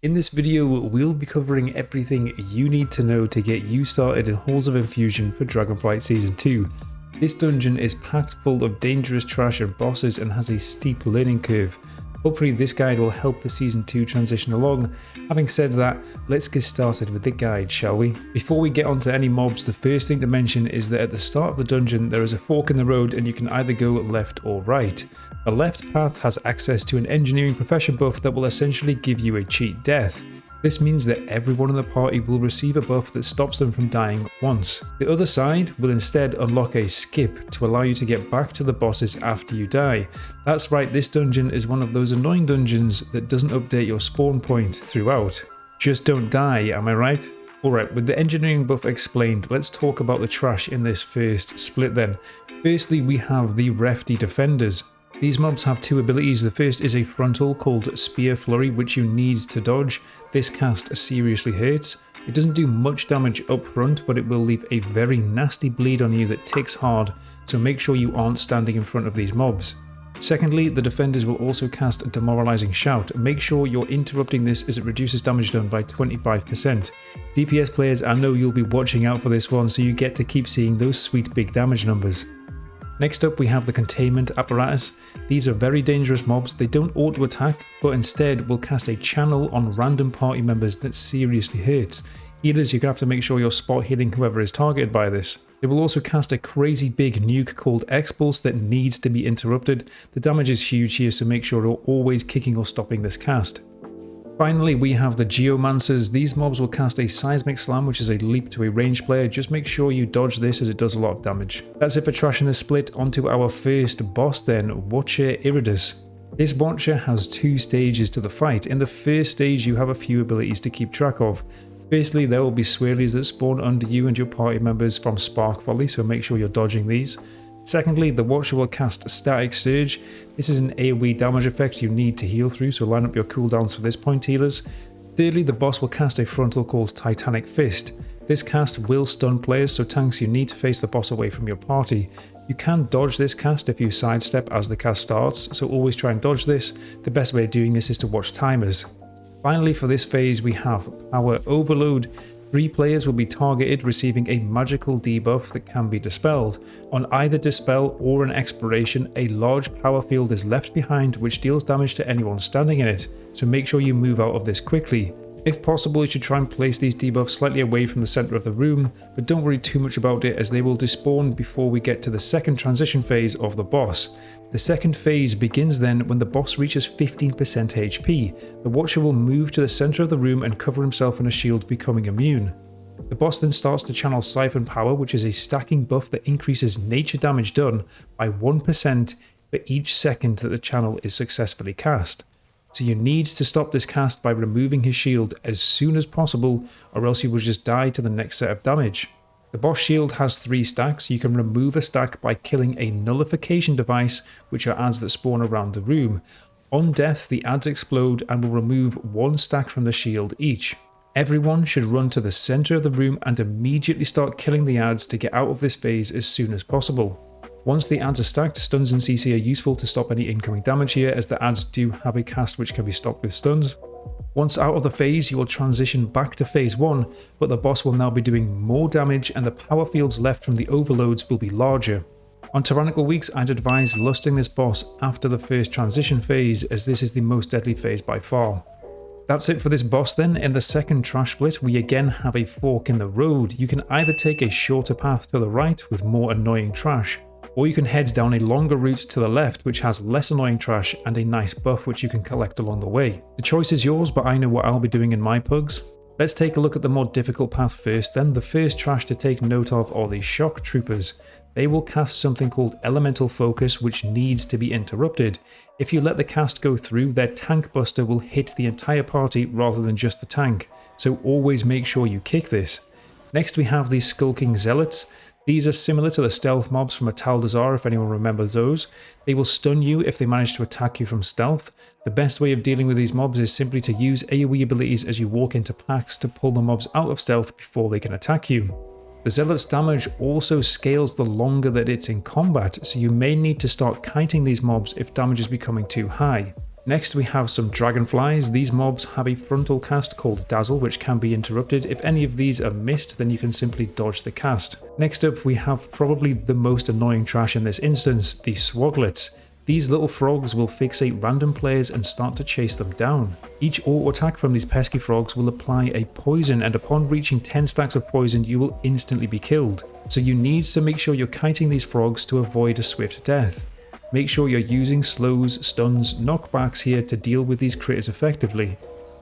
In this video, we'll be covering everything you need to know to get you started in Halls of Infusion for Dragonflight Season 2. This dungeon is packed full of dangerous trash and bosses and has a steep learning curve. Hopefully this guide will help the Season 2 transition along. Having said that, let's get started with the guide, shall we? Before we get onto any mobs, the first thing to mention is that at the start of the dungeon there is a fork in the road and you can either go left or right. The left path has access to an engineering profession buff that will essentially give you a cheat death. This means that everyone in the party will receive a buff that stops them from dying once. The other side will instead unlock a skip to allow you to get back to the bosses after you die. That's right, this dungeon is one of those annoying dungeons that doesn't update your spawn point throughout. Just don't die, am I right? Alright, with the engineering buff explained, let's talk about the trash in this first split then. Firstly, we have the Refti Defenders. These mobs have two abilities. The first is a frontal called Spear Flurry, which you need to dodge. This cast seriously hurts. It doesn't do much damage up front, but it will leave a very nasty bleed on you that ticks hard, so make sure you aren't standing in front of these mobs. Secondly, the defenders will also cast a Demoralizing Shout. Make sure you're interrupting this as it reduces damage done by 25%. DPS players, I know you'll be watching out for this one, so you get to keep seeing those sweet big damage numbers. Next up we have the containment apparatus. These are very dangerous mobs, they don't auto attack but instead will cast a channel on random party members that seriously hurts. Healers you're going to have to make sure you're spot healing whoever is targeted by this. It will also cast a crazy big nuke called Expulse that needs to be interrupted. The damage is huge here so make sure you're always kicking or stopping this cast. Finally, we have the Geomancers. These mobs will cast a Seismic Slam, which is a leap to a ranged player. Just make sure you dodge this as it does a lot of damage. That's it for trashing the split. Onto our first boss then, Watcher Irideus. This Watcher has two stages to the fight. In the first stage, you have a few abilities to keep track of. Firstly, there will be swirlies that spawn under you and your party members from Spark Volley, so make sure you're dodging these. Secondly, the Watcher will cast Static Surge. This is an AoE damage effect you need to heal through, so line up your cooldowns for this point healers. Thirdly, the boss will cast a frontal called Titanic Fist. This cast will stun players, so tanks you need to face the boss away from your party. You can dodge this cast if you sidestep as the cast starts, so always try and dodge this. The best way of doing this is to watch timers. Finally for this phase we have Power Overload. Three players will be targeted receiving a magical debuff that can be dispelled. On either dispel or an expiration, a large power field is left behind which deals damage to anyone standing in it, so make sure you move out of this quickly. If possible, you should try and place these debuffs slightly away from the centre of the room, but don't worry too much about it as they will despawn before we get to the second transition phase of the boss. The second phase begins then when the boss reaches 15% HP. The Watcher will move to the centre of the room and cover himself in a shield becoming immune. The boss then starts to channel Siphon Power which is a stacking buff that increases nature damage done by 1% for each second that the channel is successfully cast so you need to stop this cast by removing his shield as soon as possible or else you will just die to the next set of damage. The boss shield has three stacks, you can remove a stack by killing a nullification device which are ads that spawn around the room. On death the ads explode and will remove one stack from the shield each. Everyone should run to the centre of the room and immediately start killing the ads to get out of this phase as soon as possible. Once the ads are stacked, stuns and CC are useful to stop any incoming damage here as the ads do have a cast which can be stopped with stuns. Once out of the phase, you will transition back to phase 1, but the boss will now be doing more damage and the power fields left from the overloads will be larger. On Tyrannical Weeks, I'd advise lusting this boss after the first transition phase as this is the most deadly phase by far. That's it for this boss then. In the second trash split, we again have a fork in the road. You can either take a shorter path to the right with more annoying trash, or you can head down a longer route to the left which has less annoying trash and a nice buff which you can collect along the way. The choice is yours but I know what I'll be doing in my pugs. Let's take a look at the more difficult path first then. The first trash to take note of are the shock troopers. They will cast something called elemental focus which needs to be interrupted. If you let the cast go through, their tank buster will hit the entire party rather than just the tank, so always make sure you kick this. Next we have the skulking zealots. These are similar to the stealth mobs from Atal if anyone remembers those. They will stun you if they manage to attack you from stealth. The best way of dealing with these mobs is simply to use AoE abilities as you walk into packs to pull the mobs out of stealth before they can attack you. The Zealot's damage also scales the longer that it's in combat, so you may need to start kiting these mobs if damage is becoming too high. Next we have some dragonflies. These mobs have a frontal cast called Dazzle which can be interrupted. If any of these are missed then you can simply dodge the cast. Next up we have probably the most annoying trash in this instance, the Swoglets. These little frogs will fixate random players and start to chase them down. Each auto attack from these pesky frogs will apply a poison and upon reaching 10 stacks of poison you will instantly be killed. So you need to make sure you're kiting these frogs to avoid a swift death. Make sure you're using slows, stuns, knockbacks here to deal with these critters effectively.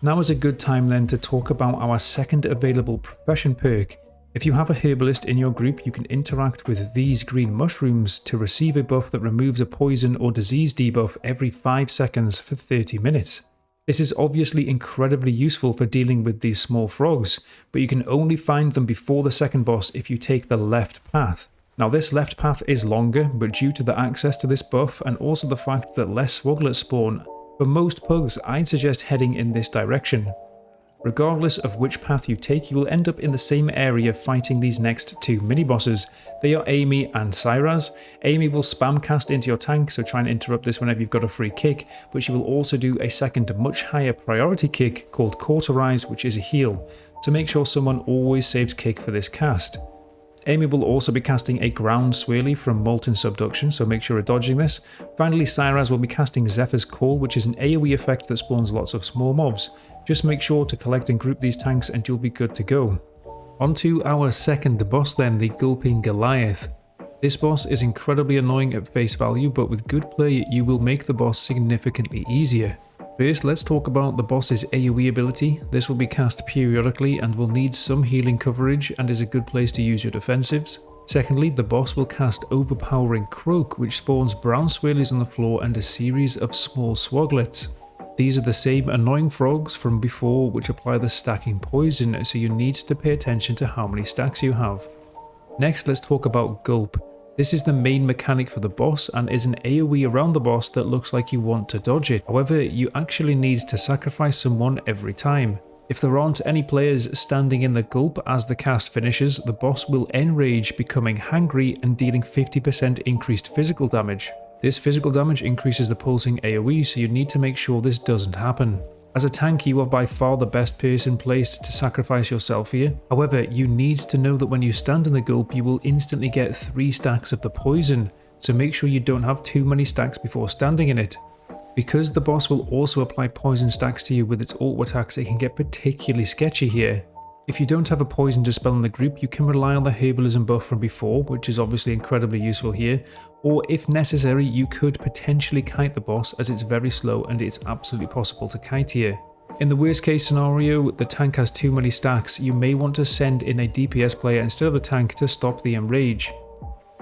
Now is a good time then to talk about our second available profession perk. If you have a herbalist in your group, you can interact with these green mushrooms to receive a buff that removes a poison or disease debuff every 5 seconds for 30 minutes. This is obviously incredibly useful for dealing with these small frogs, but you can only find them before the second boss if you take the left path. Now this left path is longer, but due to the access to this buff and also the fact that less Swoglets spawn, for most pugs I'd suggest heading in this direction. Regardless of which path you take, you will end up in the same area fighting these next two mini-bosses. They are Aymi and Cyraz. Aymi will spam cast into your tank, so try and interrupt this whenever you've got a free kick, but she will also do a second much higher priority kick called Cauterize, which is a heal, so make sure someone always saves kick for this cast. Aymi will also be casting a ground swirly from Molten Subduction, so make sure you're dodging this. Finally, Cyraz will be casting Zephyr's Call, which is an AoE effect that spawns lots of small mobs. Just make sure to collect and group these tanks and you'll be good to go. On to our second boss then, the Gulping Goliath. This boss is incredibly annoying at face value, but with good play you will make the boss significantly easier. First, let's talk about the boss's AoE ability. This will be cast periodically and will need some healing coverage and is a good place to use your defensives. Secondly, the boss will cast Overpowering Croak, which spawns brown swirlies on the floor and a series of small swoglets. These are the same annoying frogs from before which apply the stacking poison, so you need to pay attention to how many stacks you have. Next, let's talk about Gulp. This is the main mechanic for the boss and is an AoE around the boss that looks like you want to dodge it. However, you actually need to sacrifice someone every time. If there aren't any players standing in the gulp as the cast finishes, the boss will enrage, becoming hangry and dealing 50% increased physical damage. This physical damage increases the pulsing AoE, so you need to make sure this doesn't happen. As a tank, you are by far the best person placed to sacrifice yourself here. However, you need to know that when you stand in the gulp, you will instantly get 3 stacks of the poison, so make sure you don't have too many stacks before standing in it. Because the boss will also apply poison stacks to you with its auto attacks, it can get particularly sketchy here. If you don't have a poison dispel in the group, you can rely on the herbalism buff from before, which is obviously incredibly useful here, or if necessary, you could potentially kite the boss as it's very slow and it's absolutely possible to kite here. In the worst case scenario, the tank has too many stacks, you may want to send in a DPS player instead of the tank to stop the enrage.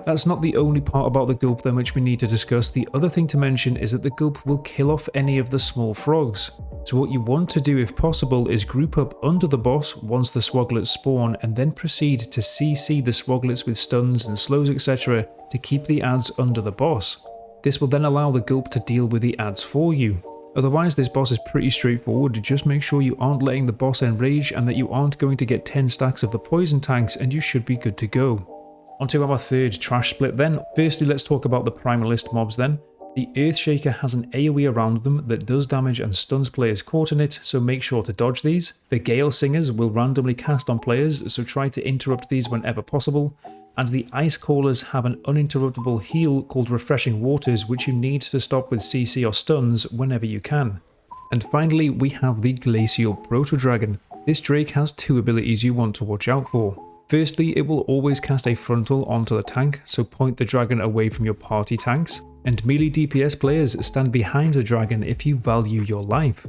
That's not the only part about the gulp then which we need to discuss, the other thing to mention is that the gulp will kill off any of the small frogs. So what you want to do if possible is group up under the boss once the swoglets spawn and then proceed to CC the swoglets with stuns and slows etc to keep the ads under the boss. This will then allow the gulp to deal with the ads for you. Otherwise this boss is pretty straightforward, just make sure you aren't letting the boss enrage and that you aren't going to get 10 stacks of the poison tanks and you should be good to go. Onto our third trash split then. Firstly, let's talk about the Primalist mobs then. The Earthshaker has an AoE around them that does damage and stuns players caught in it, so make sure to dodge these. The Gale Singers will randomly cast on players, so try to interrupt these whenever possible. And the Ice Callers have an uninterruptible heal called Refreshing Waters, which you need to stop with CC or stuns whenever you can. And finally, we have the Glacial Proto Dragon. This Drake has two abilities you want to watch out for. Firstly, it will always cast a frontal onto the tank, so point the dragon away from your party tanks, and melee DPS players stand behind the dragon if you value your life.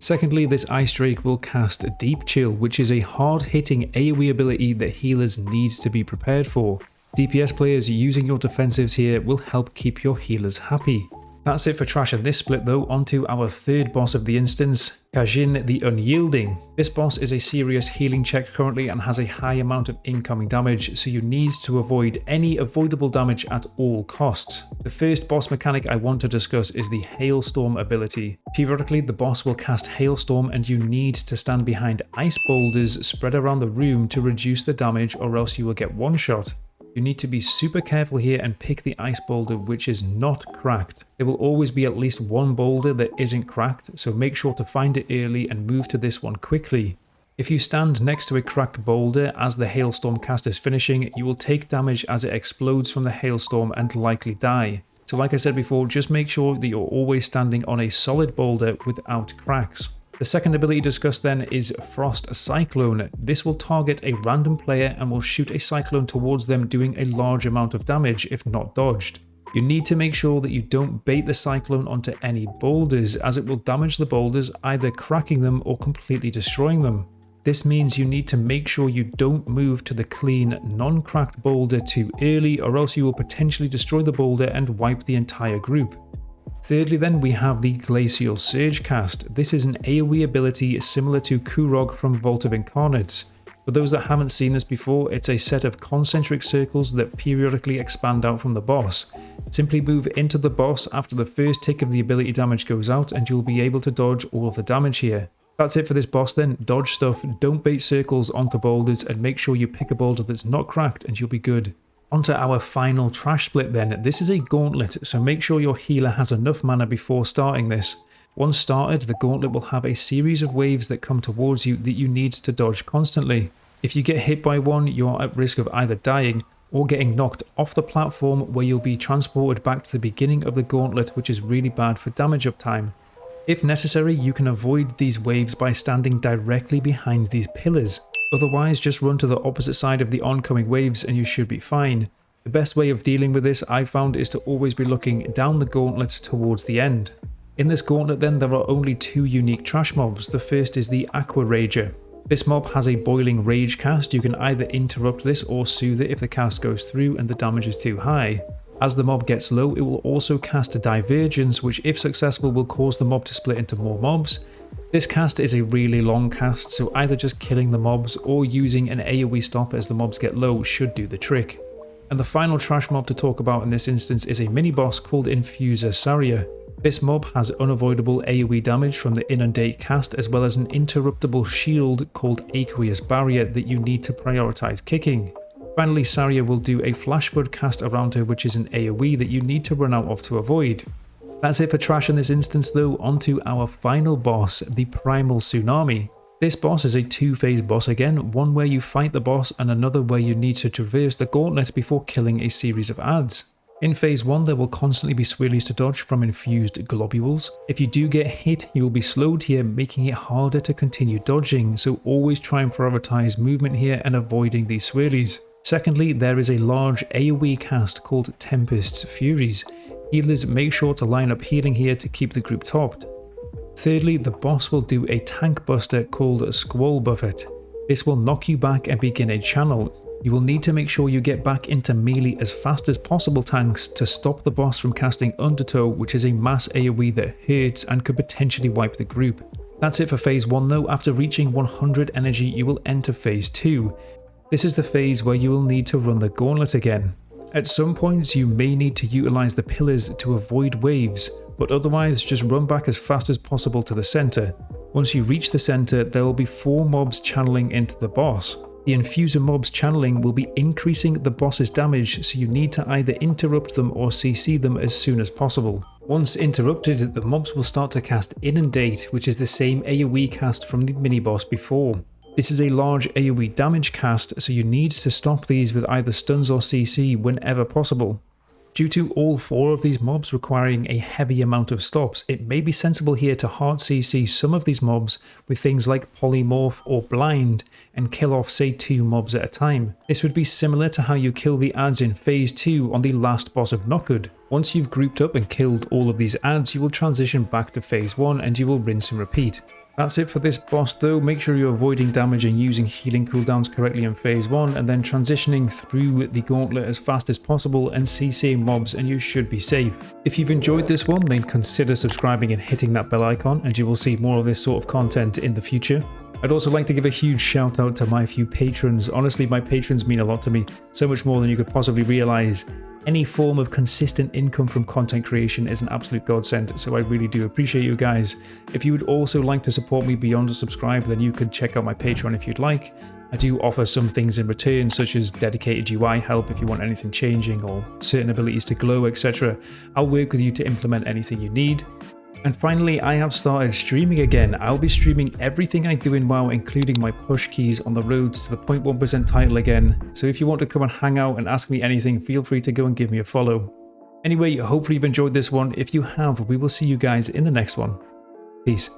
Secondly, this Ice Drake will cast Deep Chill, which is a hard-hitting AoE ability that healers need to be prepared for. DPS players using your defensives here will help keep your healers happy. That's it for trash in this split though, onto our third boss of the instance, Khajin the Unyielding. This boss is a serious healing check currently and has a high amount of incoming damage, so you need to avoid any avoidable damage at all costs. The first boss mechanic I want to discuss is the Hailstorm ability. Periodically the boss will cast Hailstorm and you need to stand behind ice boulders spread around the room to reduce the damage or else you will get one shot. You need to be super careful here and pick the ice boulder which is not cracked. There will always be at least one boulder that isn't cracked, so make sure to find it early and move to this one quickly. If you stand next to a cracked boulder as the hailstorm cast is finishing, you will take damage as it explodes from the hailstorm and likely die. So like I said before, just make sure that you're always standing on a solid boulder without cracks. The second ability discussed then is Frost Cyclone. This will target a random player and will shoot a cyclone towards them doing a large amount of damage if not dodged. You need to make sure that you don't bait the cyclone onto any boulders as it will damage the boulders either cracking them or completely destroying them. This means you need to make sure you don't move to the clean, non-cracked boulder too early or else you will potentially destroy the boulder and wipe the entire group. Thirdly then we have the Glacial Surge cast. This is an AoE ability similar to Kurog from Vault of Incarnates. For those that haven't seen this before, it's a set of concentric circles that periodically expand out from the boss. Simply move into the boss after the first tick of the ability damage goes out and you'll be able to dodge all of the damage here. That's it for this boss then, dodge stuff, don't bait circles onto boulders and make sure you pick a boulder that's not cracked and you'll be good. Onto our final trash split then, this is a gauntlet so make sure your healer has enough mana before starting this. Once started, the gauntlet will have a series of waves that come towards you that you need to dodge constantly. If you get hit by one, you're at risk of either dying or getting knocked off the platform where you'll be transported back to the beginning of the gauntlet which is really bad for damage uptime. If necessary, you can avoid these waves by standing directly behind these pillars. Otherwise, just run to the opposite side of the oncoming waves and you should be fine. The best way of dealing with this I've found is to always be looking down the gauntlet towards the end. In this gauntlet then there are only two unique trash mobs, the first is the Aqua Rager. This mob has a boiling rage cast, you can either interrupt this or soothe it if the cast goes through and the damage is too high. As the mob gets low, it will also cast a Divergence, which if successful will cause the mob to split into more mobs. This cast is a really long cast, so either just killing the mobs or using an AoE stop as the mobs get low should do the trick. And the final trash mob to talk about in this instance is a mini-boss called Infuser Sariya. This mob has unavoidable AoE damage from the Inundate cast as well as an interruptible shield called Aqueous Barrier that you need to prioritise kicking. Finally, Sariya will do a flash flood cast around her which is an AoE that you need to run out of to avoid. That's it for trash in this instance though, onto our final boss, the Primal Tsunami. This boss is a two-phase boss again, one where you fight the boss and another where you need to traverse the gauntlet before killing a series of ads. In phase 1 there will constantly be swirlies to dodge from infused globules. If you do get hit you will be slowed here making it harder to continue dodging so always try and prioritize movement here and avoiding these swirlies. Secondly, there is a large AoE cast called Tempest's Furies. Healers make sure to line up healing here to keep the group topped. Thirdly, the boss will do a tank buster called Squall Buffet. This will knock you back and begin a channel. You will need to make sure you get back into melee as fast as possible tanks to stop the boss from casting Undertow which is a mass AoE that hurts and could potentially wipe the group. That's it for phase 1 though, after reaching 100 energy you will enter phase 2. This is the phase where you will need to run the gauntlet again. At some points you may need to utilise the pillars to avoid waves, but otherwise just run back as fast as possible to the centre. Once you reach the centre there will be 4 mobs channeling into the boss. The infuser mobs channeling will be increasing the boss's damage so you need to either interrupt them or CC them as soon as possible. Once interrupted, the mobs will start to cast Inundate, which is the same AoE cast from the mini-boss before. This is a large AoE damage cast, so you need to stop these with either stuns or CC whenever possible. Due to all four of these mobs requiring a heavy amount of stops, it may be sensible here to hard CC some of these mobs with things like Polymorph or Blind and kill off say two mobs at a time. This would be similar to how you kill the ads in phase 2 on the last boss of Nokhud. Once you've grouped up and killed all of these ads, you will transition back to phase 1 and you will rinse and repeat. That's it for this boss though, make sure you're avoiding damage and using healing cooldowns correctly in phase 1 and then transitioning through the gauntlet as fast as possible and CCing mobs and you should be safe. If you've enjoyed this one then consider subscribing and hitting that bell icon and you will see more of this sort of content in the future. I'd also like to give a huge shout out to my few patrons. Honestly, my patrons mean a lot to me, so much more than you could possibly realize. Any form of consistent income from content creation is an absolute godsend, so I really do appreciate you guys. If you would also like to support me beyond a subscribe, then you could check out my Patreon if you'd like. I do offer some things in return, such as dedicated UI help if you want anything changing or certain abilities to glow, etc. I'll work with you to implement anything you need. And finally, I have started streaming again. I'll be streaming everything I do in WoW, including my push keys on the roads to the 0.1% title again. So if you want to come and hang out and ask me anything, feel free to go and give me a follow. Anyway, hopefully you've enjoyed this one. If you have, we will see you guys in the next one. Peace.